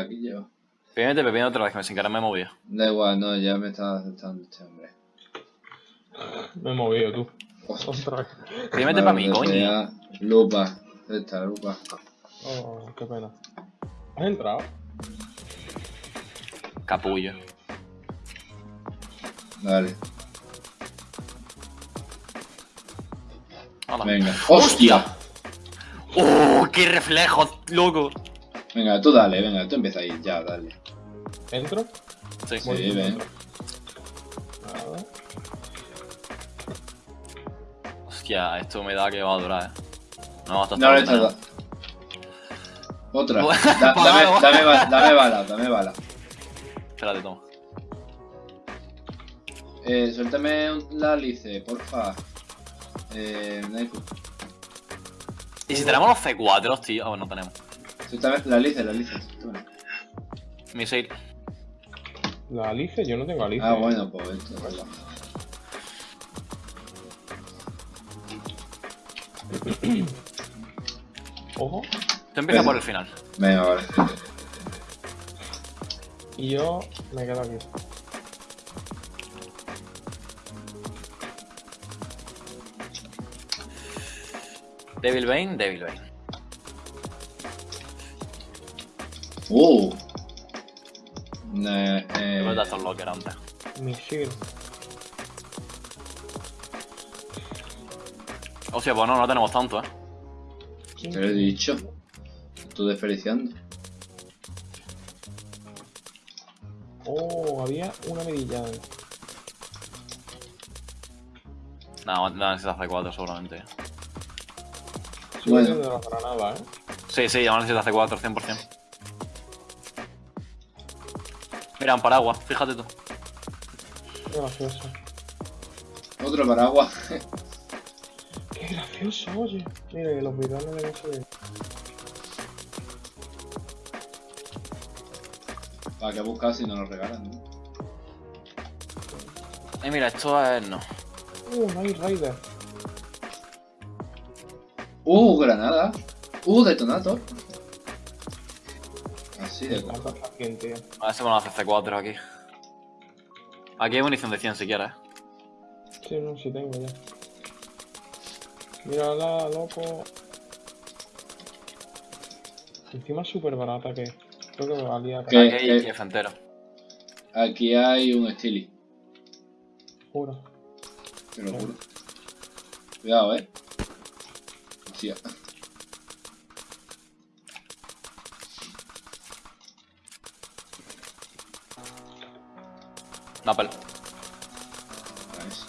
Aquí llevo. Pídete pepino otra vez, que me sin querer me he movido. Da igual, no, ya me está aceptando este hombre. Me he movido tú. Otra. Pídete para mí, coño. Lupa. ¿Dónde está la lupa? Oh, qué pena. ¿Has entrado? Capullo. Dale. Hola. Venga. ¡Hostia! ¡Oh, qué reflejo, loco! Venga, tú dale, venga, tú empieza ahí, ya, dale. ¿Entro? Sí. Sí, Voy ven. Hostia, esto me da que va a durar, eh. No, hasta No le hasta- Otra. Da- dame, algo. dame, ba- dame bala, dame bala. Espérate, toma. Eh, suéltame un- la alice, porfa. Eh. ¿Y si tenemos los C4, tío? Ah, bueno, no tenemos. Suéltame la alice, la alice. suéltame. Misil. La Alice, yo no tengo Alice. Ah, bueno, pues esto. Ojo. Tú empieza por el final. Venga, vale. Y yo me quedo aquí. Devil Bane, Devil Bane. Uh. Eh, eh, a dar estos locker antes. Misil. Hostia, pues no, no tenemos tanto, eh. te lo he dicho. Estoy desperdiciando. Oh, había una medilla. No, no necesitas C4 seguramente. Sí, Bueno. de las granadas, ¿eh? Sí, sí, ya necesitas C4, 100%. Mira, un paraguas, fíjate tú. Qué gracioso. Otro paraguas. Qué gracioso, oye. Mira, que los bidones de no se ven. ¿Para qué buscar si no nos regalan? ¿no? Y mira, esto es. no. Uh, Night Rider. Uh, granada. Uh, detonator. Así de tío. A ver si vamos a hacer C4 aquí. Aquí hay munición de 100 si quieres. Sí, no, sí tengo ya. Mírala, loco. Encima es súper barata que creo que me valía. ¿Qué? Aquí hay entero. Aquí hay un Steely. Juro. Te lo juro. Cuidado, eh. Hostia. Napel. Nice.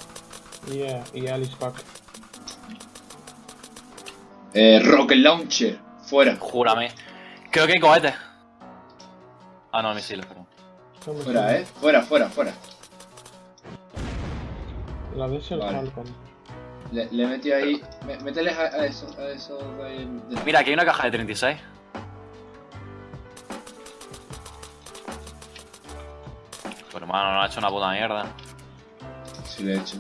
Yeah, y Alice Pack. Eh, Rocket Launcher. Fuera. Júrame. Creo que hay cohetes. Ah, no, misiles, perdón. Fuera, eh. Fuera, fuera, fuera. La ese el Vale. Falcon. Le, le he metido ahí. me- Mételes a, a eso, a eso de ahí. de- Mira, aquí hay una caja de 36. Hermano, no ha hecho una puta mierda. Sí, le he hecho.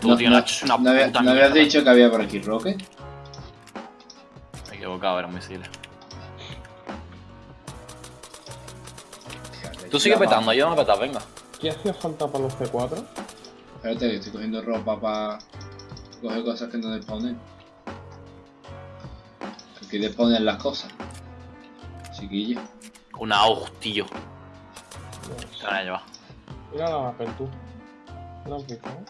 Tú, tío, no, has hecho una no había- puta ¿no mierda. habías dicho que había por aquí Rocket? Me he equivocado, eran misiles. Tú sigue petando, ayúdame a petar, venga. ¿Qué hacía falta para los C4? Espérate, que estoy cogiendo ropa para coger cosas que no despawnen. Aquí despawnen las cosas. Chiquillo. Una tío. Dios. Se van a llevar. Mira la Apple, tú. ¿No la has visto, eh?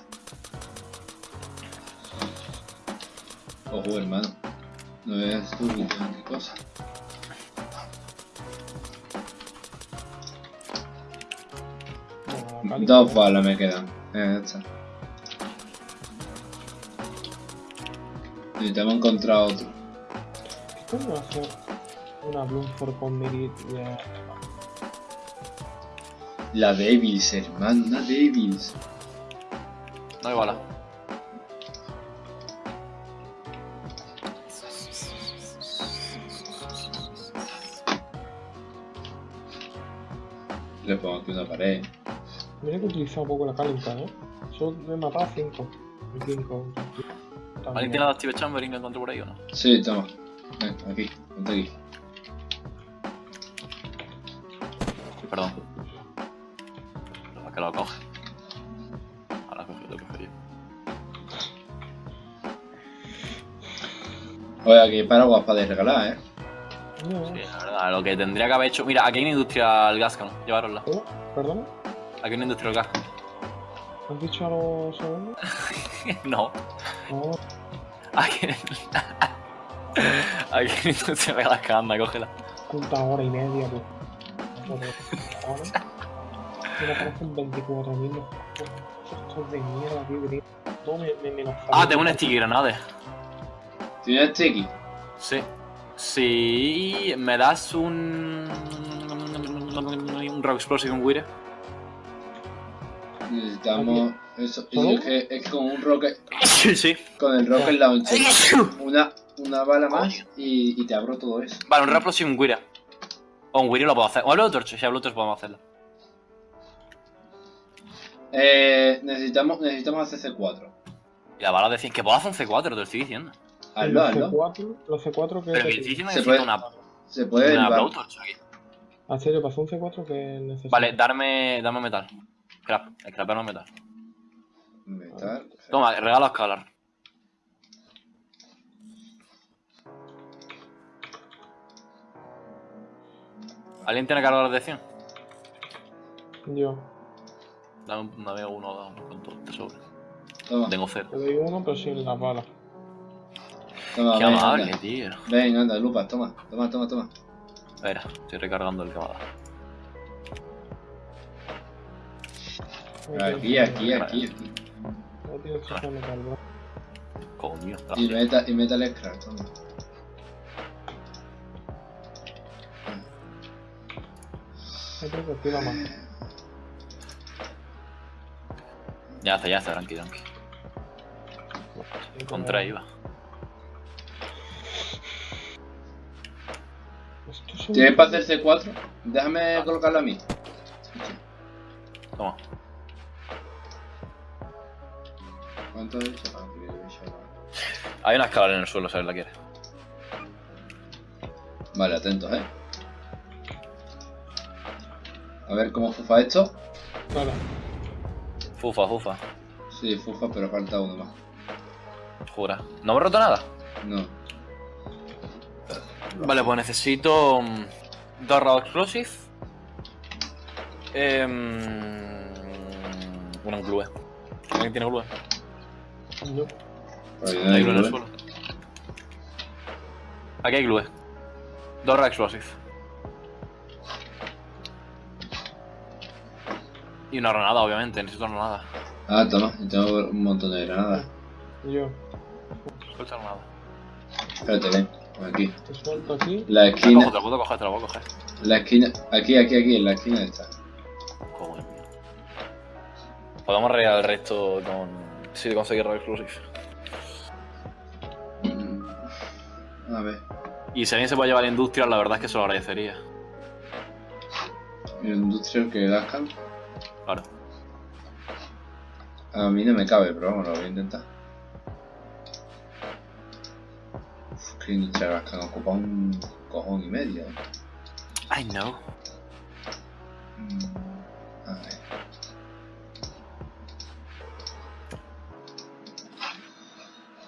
Ojo, hermano. No veas tú qué qué cosa. Dos balas me quedan. Eh, ya está. Necesitamos encontrar otro. ¿Qué coño hace una Bloomford con Mirit de... La Devils, hermano, una Devils. No hay bala. Le pongo aquí una pared. Mira que he utilizado un poco la calienta, ¿eh? Solo me he matado 5. 5. ¿Alguien tiene la Steve Chamber y lo encontré por ahí o no? Sí, toma. Ven, aquí, ponte aquí. Perdón. Que lo coge. Ahora coge, lo coge yo. Oye, aquí paraguas para de regalar, ¿eh? Sí, la verdad, lo que tendría que haber hecho. Mira, aquí hay una industrial Gascon. Llevarosla. ¿Cómo? ¿Perdona? Aquí hay una industrial Gascon. ¿Has dicho algo segundos? no. No, Aquí. aquí hay una industrial Gascon. Anda, cógela. puta hora y media, pues. Joder, ahora. Me aparecen 24.000 los Estos de mierda, tío, que tienen. Todo me, me menos. Ah, tengo un sticky granade. ¿Tienes sticky? Sí. Sí, me das un. Un Rock Explosive, un Wire. Necesitamos eso. Es que, es con un rocket, Sí, sí. con el rocket launcher, una, una bala más y, y te abro todo eso. Vale, un Rock Explosive, un Wire. O un Wire lo puedo hacer. O hablo de Torch, si hablo de Torch podemos hacerlo. Eh, necesitamos, necesitamos hacer C4. Y la bala de 100. Que puedo hacer un C4, te lo estoy diciendo. Hazlo, los hazlo. C4, los C4 que. Pero que estoy diciendo que Se necesito puede- una, Se puede una Blowtorch aquí. ¿En serio pasó un C4 que necesito? Vale, darme, dame metal. Scrap, scrapearme metal. Metal. Toma, regalo a escalar. ¿Alguien tiene cargador de 100? Yo. Dame, dame uno, dame con todo te sobra. Toma, Tengo cero. Te doy uno, pero sin las balas. toma, Qué ven, amable, anda. tío. Ven, anda, lupa, toma, toma, toma, toma. Espera, estoy recargando el que me ha dado. Aquí, aquí, aquí, aquí. No tienes que metal, bro. Coño, Y gracias. meta, y metal scrap, toma. Hay que tira más. Ya está, ya está, tranqui, tranqui. Con tres iba. ¿Tienes para hacer C4? Déjame colocarlo a mí. Toma. ¿Cuánto? Ah, hecho. Hay una escalera en el suelo, alguien la quiere. Vale, atentos, eh. A ver cómo fufa esto. Vale. Fufa, fufa. Sí, fufa, pero falta uno más. Jura. ¿No me he roto nada? No. Vale, pues necesito mm, dos Raw Explosive. Eh, una glue. ¿Alguien tiene glue? No Hay hay glue en el suelo. Aquí hay glue. Dos Raw Explosive. Y una granada, obviamente. Necesito una granada. Ah, toma, yo tengo un montón de granadas. Yo. Suelta granada. Espérate, ven. Aquí. Te suelto aquí. La esquina. te la puedo coger, te la puedo coger. La esquina. Aquí, aquí, aquí, en la esquina está. Coño. Podemos regar el resto con. Si conseguir Raw Explosive. Mm, A ver. Y si alguien se puede llevar a industria, la verdad es que se lo agradecería. El industrial que gascan. Claro. A mí no me cabe, pero vamos, lo voy a intentar. Uf, que industrial gascan ocupa un cojón y medio. I know. Mm, A ver.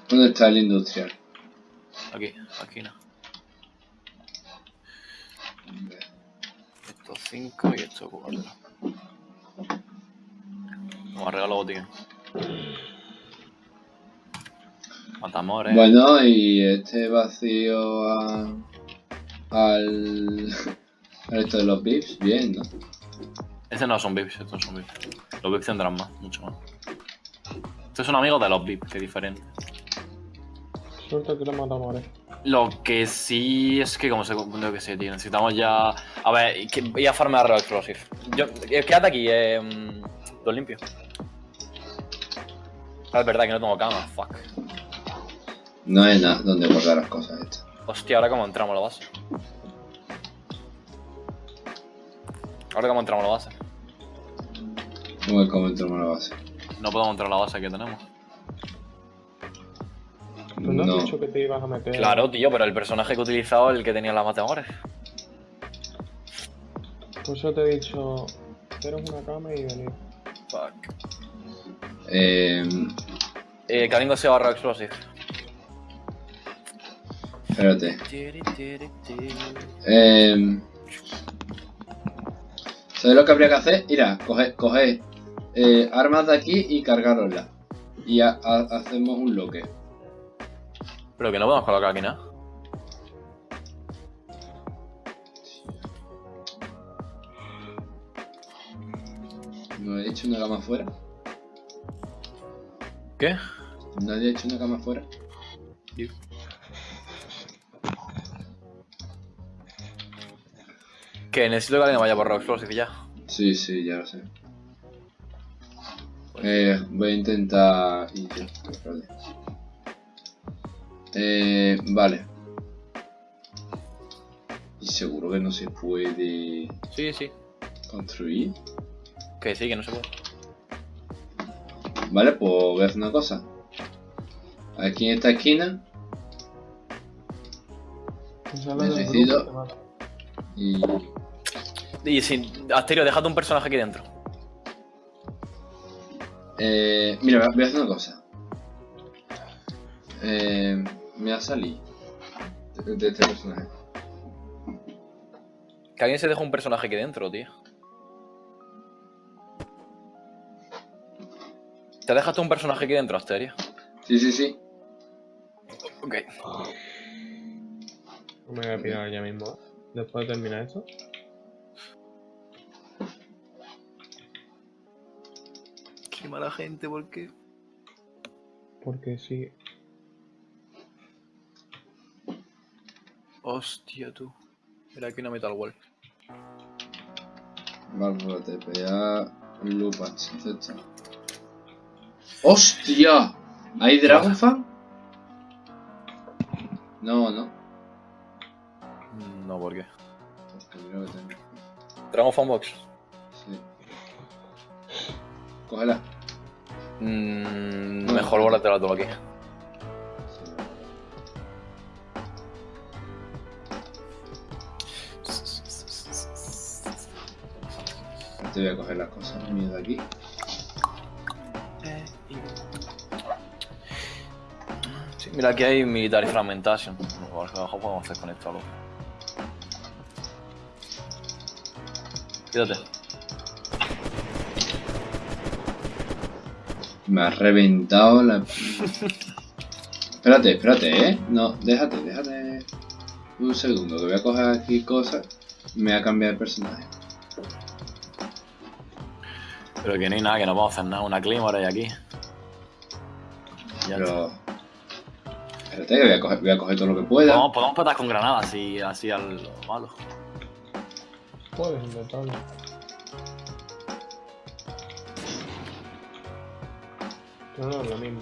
¿Dónde está el industrial? Aquí, aquí no. Estos 5 y estos 4. Vamos a regalar botín. Matamores. Bueno, y este vacío a, al, al esto de los VIPs, bien, ¿no? Estos no son VIPs, estos no son VIPs. Los VIPs tendrán más, mucho más. Estos son amigos de los VIPs, que es diferente. Suelto que matamos ahora. Lo que sí es que, como se lo que sé, tío, necesitamos ya. A ver, voy a farmear Rock Explosive. Yo, eh, quédate aquí, eh. mm, Lo limpio. Ah, es verdad que no tengo cama, fuck. No hay nada donde guardar las cosas estas. Hostia, ahora cómo entramos a la base. Ahora cómo entramos a la base. ¿Cómo es como entramos a la base? No podemos entrar a la base que tenemos. ¿Tú no, No. has dicho que te ibas a meter? Claro, tío, pero el personaje que he utilizado es el que tenía las matemáticas. Por eso te he dicho, haceros una cama y venir. Fuck. Eh, Eh, Kalingo se barra explosive. espérate. Eh, ¿Sabes lo que habría que hacer? Mira, coger, coger eh, armas de aquí y cargaroslas. Y ha- ha- hacemos un bloque. Pero que no podemos colocar aquí nada. ¿No he hecho una cama afuera? ¿Qué? ¿Nadie ha hecho una cama afuera? Que necesito que alguien vaya por Rock Explosive ya. Sí, sí, ya lo sé. Eh, voy a intentar... Eh, vale. Y seguro que no se puede Sí, sí. construir. Que sí, que no se puede. Vale, pues voy a hacer una cosa. Aquí en esta esquina Pues mata. y... Asterio, déjate un personaje aquí dentro. Eh, mira, voy a hacer una cosa. Eh, me va a salir de, de este personaje. Que alguien se deja un personaje aquí dentro, tío. ¿Te dejaste un personaje aquí dentro, Asterio? Sí, sí, sí. Ok. Me voy a pirar ya mismo. ¿eh? Después de terminar esto. Qué mala gente, ¿por qué? Porque sí. Hostia, tú. Mira aquí una Metal Wall. Válvula TPA, lupas, etc. ¡Hostia! ¿Hay Dragonfan? No, no. No, ¿por qué? Porque creo que tengo. Dragon Fan Box. Sí. Cógela. Mm, mejor guárdatela todo aquí. Sí. Te voy a coger las cosas mías de aquí. Mira, aquí hay Military Fragmentation. A ver qué abajo podemos hacer con esto algo. Quédate. Me has reventado la... espérate, espérate, ¿eh? No, déjate, déjate un segundo, que voy a coger aquí cosas. Me voy a cambiar de personaje. Pero que no hay nada, que no vamos a hacer nada. Una Claymore hay aquí. Ya. Pero... Espérate, voy a coger, voy a coger todo lo que pueda. Podemos, podemos petar con granadas así, así al malo. Puedes intentarlo. No es lo mismo.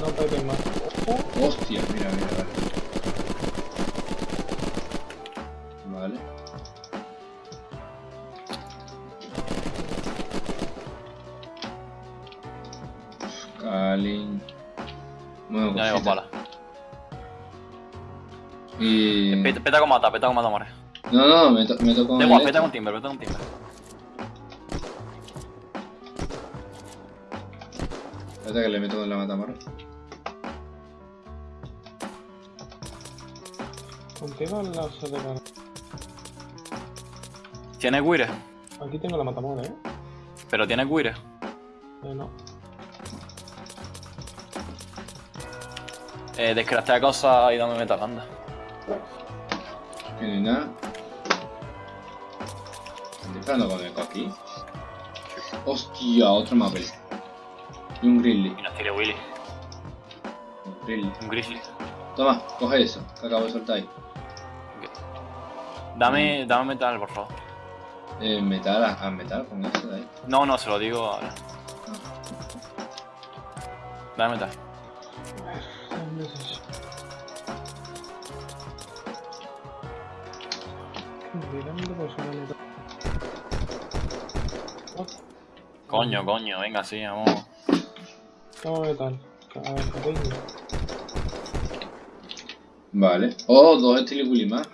No pegues más. Hostia, mira, mira, vale. Y... Peta, peta con mata, peta con mata, more. No, no, me, to me el igual, peta con timber, peta con timber. Espérate que le meto en la matamarra. Contigo el lazo de cara. ¿Tienes guire? Aquí tengo la matamona, ¿eh? Pero tienes guire. Eh, no. Eh, descraftea cosas y dame metal, anda. Que no hay nada. Estoy disparando con eco aquí. Hostia, otro mapel. Y un grizzly. Y nos tire Willy. Un grizzly. Un grizzly. Toma, coge eso, que acabo de soltar ahí. Dame, dame metal, por favor. Eh, metal, a, a metal con eso de ahí. No, no, se lo digo ahora. Dame metal. Coño, coño, venga, sí, vamos. toma metal. A ver, pequeño. Vale. Oh, dos estiliculi más.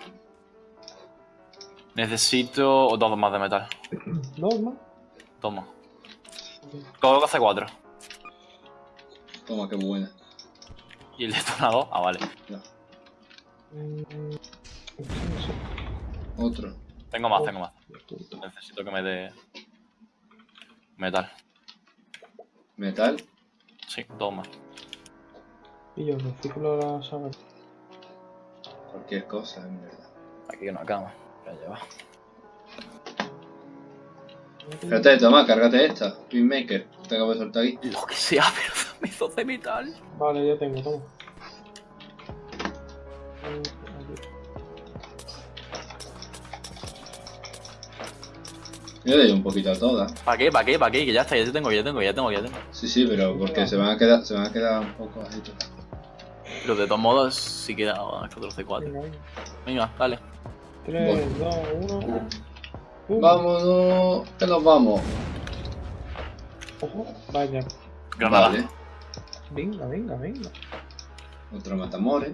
Necesito dos más de metal. ¿Dos más? Toma. Coloca C4. Toma, qué buena. ¿Y el detonador? Ah, vale. Mm, no sé. Otro. Tengo más, tengo más. Necesito que me dé... Metal. Metal. Sí, dos más. Y yo, de la saga. Cualquier cosa, en verdad. Aquí hay una cama. Voy a llevar. Espérate, toma, cárgate esta. Pinmaker. Te acabo de soltar aquí. Lo que sea, pero me hizo de metal. Vale, ya tengo, toma. Yo le doy un poquito a todas. ¿Para qué? ¿Para qué? ¿Para qué? Que ya está, ya tengo, ya tengo, ya tengo, ya tengo. Sí, sí, pero porque se van a quedar, se van a quedar un poco ahí. Pero de todos modos, sí queda 4 C4. Venga, venga. Venga, dale. 3, 2, 1. Vámonos, que nos vamos. Ojo, vaya. Granada. Vale. Venga, venga, venga. Otro matamores.